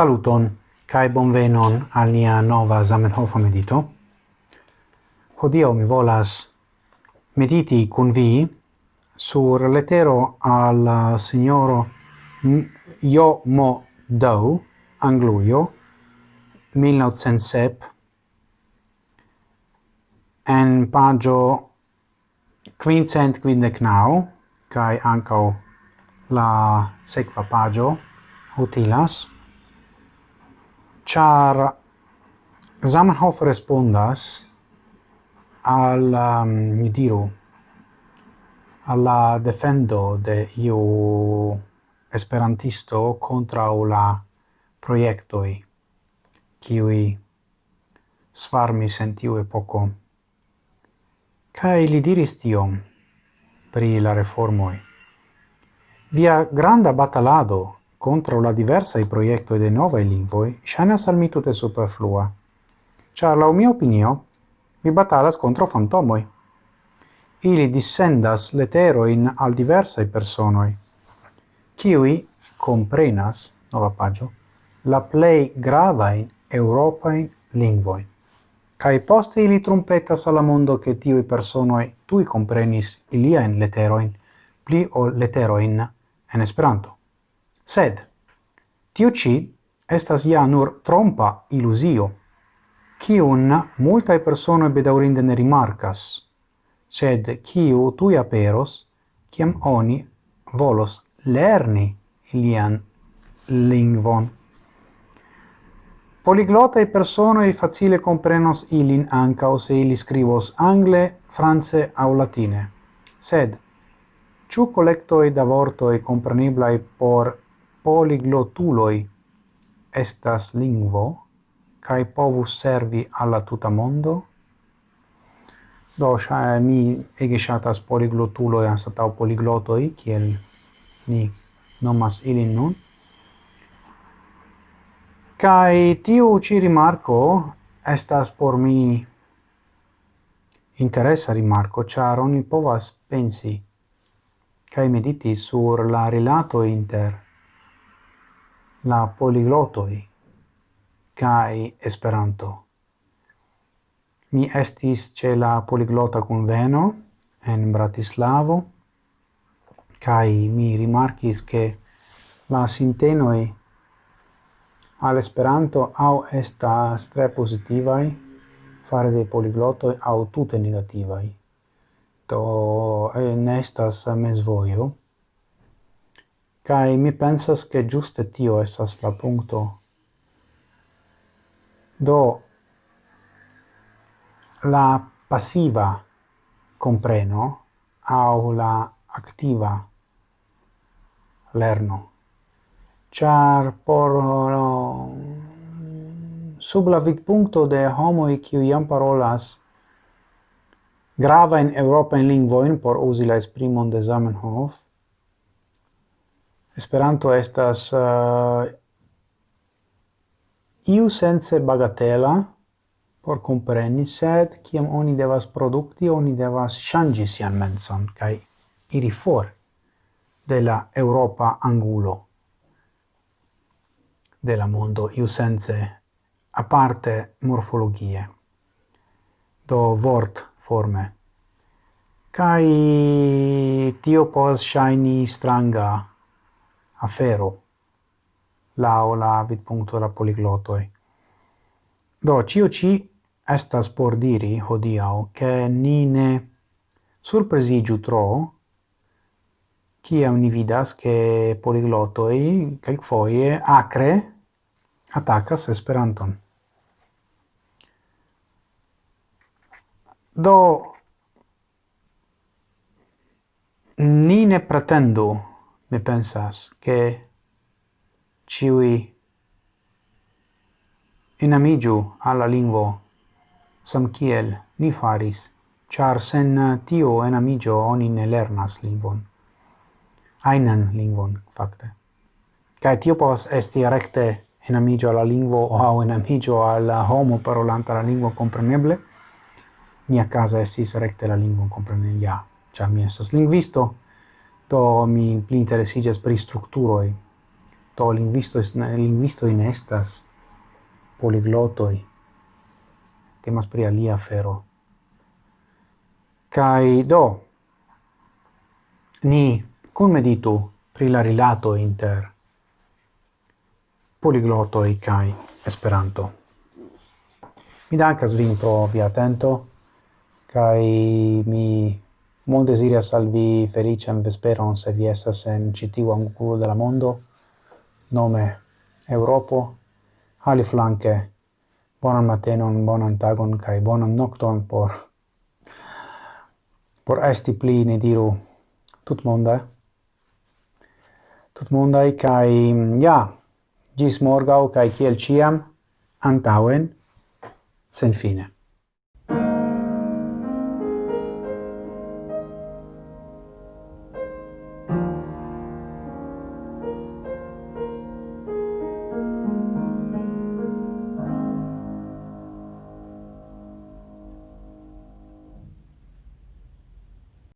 Saluton cae bonvenon al nia nova Zamenhof medito. Hodio mi volas mediti kun vi sur letero al uh, signoro Jo Mo Dou, Anglujo, 1907, en pagio quincent quindec nau, cae ancau la sequa pagio utilas, char Zamenhof respondas al um, ni diru alla defendo de iu esperantisto contra la proiectoi kiui svarmi sentiu tiu epoko kaj li diris tiom pri la reformoi. Via granda batalado contra la diversa i proiecto de novae lingvoi shanas salmitu te superflua. Char, la mia opinio, mi batalas contro fantomoi. Ili dissendas letero in al diversa i personoi, kiwi comprenas, nova pagio, la play grava in Europa in lingvoi. Kai poste ili trumpetas alla mondo che i personoi tui comprenis iliaen leteroin, pli o leteroin en Esperanto. Sed, tiu ci estas ja nur trompa ilusio, cium multae persone bedaurinde ne rimarcas, sed ciu tui aperos, ciam oni volos lerni ilian lingvon. Poliglotae personoi facile comprenos ilin ancao se ili scrivos angle, france au latine. Sed, ciu collectoi da vortoi compreniblai por poliglotuloi estas lingvo kai povus servi alla tuta mondo. Do sha mi ege shatas poliglotuloi poligloto poliglotoi kiel ni nomas ilin nun. Kai tiu ci rimarco estas por mi interesa rimarco char oni povas pensi kai mediti sur la relato inter la poliglotoi kai Esperanto. Mi estis ce la poliglota conveno en Bratislavo kai mi rimarkis che la sintenoi al Esperanto au estas tre positivai fare de poliglotoi au tutte negativai. to en eh, estas mesvoio. Kai mi pensas che giuste tio esas la punto. Do la passiva compreno au la activa lerno. Char por sub la vidpunkto de homo e qui iam parolas grava in Europa in lingvo in por usi la esprimon de Zamenhof Esperanto estas uh, iu sense bagatela por compreni, sed kiam oni devas produkti, oni devas ŝanĝi sian menson kaj iri for de la Europa angulo de la mondo iu sense aparte morfologie do vort forme. Kai tio pos shiny stranga afero lao la vidpunkto la poliglotoi. Do, cio ci estas por diri hodiau che ni ne surpresigiu tro ciam ni vidas che poliglotoi calcfoie acre attacas Esperanton. Do, ni ne pretendu mi pensas che ciui enamigiu alla lingvo sam kiel ni faris char sen tio enamigio oni ne lernas lingvon ainan lingvon fakte. Kai tio povas esti recte enamigio alla lingvo o enamigio alla homo parolanta la lingvo compreneble. Mia casa estis recte la lingvon comprenia ja, char mi esas lingvisto do mi pli interesigas pri strukturoj. To linguisto linguisto in estas poliglotoj. Temas pri alia afero. Kai do ni kun meditu pri la rilato inter poliglotoi kai Esperanto. Mi dankas vin pro via atento kai mi Mon desirias al vi felician vesperon se vi estas en citiu angulo de la mondo, nome Europo, ali flanque, bonan matenon, bonan tagon, cae bonan nocton por, por esti pli, ne diru, tut monda, Tut monda, cae, ja, gis morgau, cae ciel ciam, antauen, sen fine.